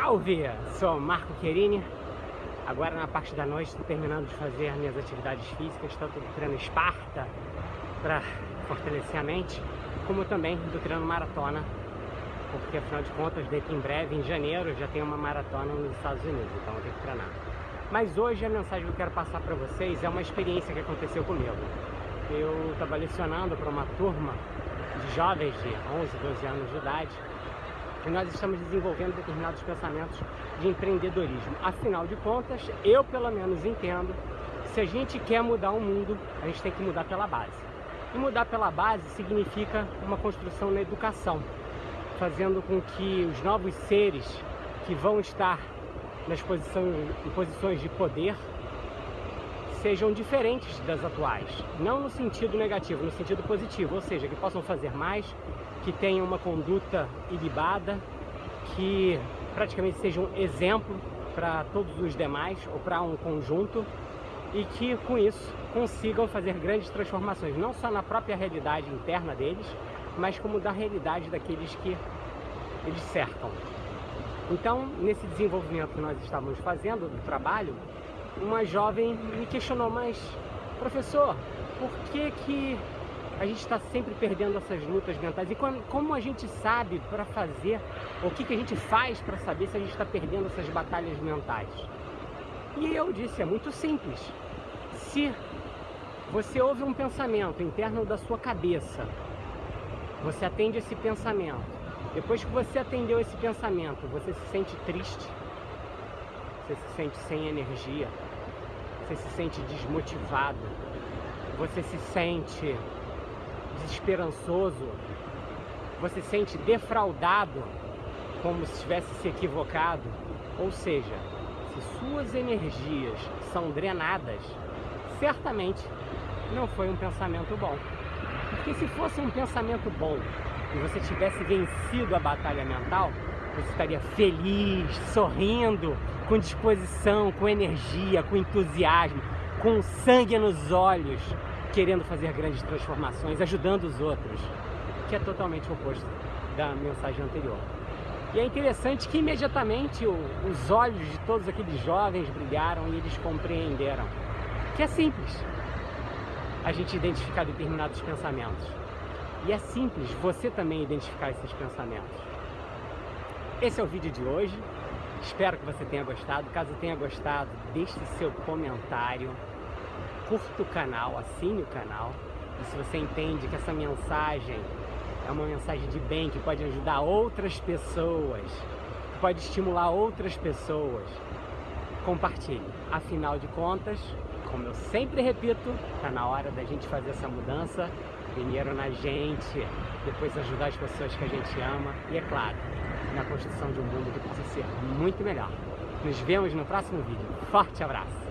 Salve! Sou Marco Querini. Agora na parte da noite estou terminando de fazer minhas atividades físicas, tanto do treino Esparta para fortalecer a mente, como também do treino maratona, porque afinal de contas daqui em breve, em janeiro, já tem uma maratona nos Estados Unidos, então eu tenho que treinar. Mas hoje a mensagem que eu quero passar para vocês é uma experiência que aconteceu comigo. Eu estava lecionando para uma turma de jovens de 11, 12 anos de idade e nós estamos desenvolvendo determinados pensamentos de empreendedorismo. Afinal de contas, eu pelo menos entendo que se a gente quer mudar o mundo, a gente tem que mudar pela base. E mudar pela base significa uma construção na educação, fazendo com que os novos seres que vão estar nas posições, em posições de poder sejam diferentes das atuais. Não no sentido negativo, no sentido positivo, ou seja, que possam fazer mais, que tenham uma conduta ilibada, que praticamente sejam exemplo para todos os demais ou para um conjunto e que com isso consigam fazer grandes transformações, não só na própria realidade interna deles, mas como da realidade daqueles que eles cercam. Então, nesse desenvolvimento que nós estávamos fazendo do trabalho, uma jovem me questionou, mas professor, por que que a gente está sempre perdendo essas lutas mentais? E como a gente sabe para fazer, o que, que a gente faz para saber se a gente está perdendo essas batalhas mentais? E eu disse, é muito simples. Se você ouve um pensamento interno da sua cabeça, você atende esse pensamento, depois que você atendeu esse pensamento, você se sente triste, você se sente sem energia, você se sente desmotivado, você se sente desesperançoso, você se sente defraudado, como se tivesse se equivocado. Ou seja, se suas energias são drenadas, certamente não foi um pensamento bom. Porque se fosse um pensamento bom e você tivesse vencido a batalha mental, você estaria feliz, sorrindo, com disposição, com energia, com entusiasmo, com sangue nos olhos, querendo fazer grandes transformações, ajudando os outros, que é totalmente o oposto da mensagem anterior. E é interessante que imediatamente os olhos de todos aqueles jovens brilharam e eles compreenderam que é simples a gente identificar determinados pensamentos. E é simples você também identificar esses pensamentos. Esse é o vídeo de hoje. Espero que você tenha gostado. Caso tenha gostado, deixe seu comentário, curta o canal, assine o canal. E se você entende que essa mensagem é uma mensagem de bem, que pode ajudar outras pessoas, que pode estimular outras pessoas, compartilhe. Afinal de contas, como eu sempre repito, está na hora da gente fazer essa mudança. Primeiro na gente, depois ajudar as pessoas que a gente ama e, é claro, na construção de um mundo que possa ser muito melhor. Nos vemos no próximo vídeo. Forte abraço!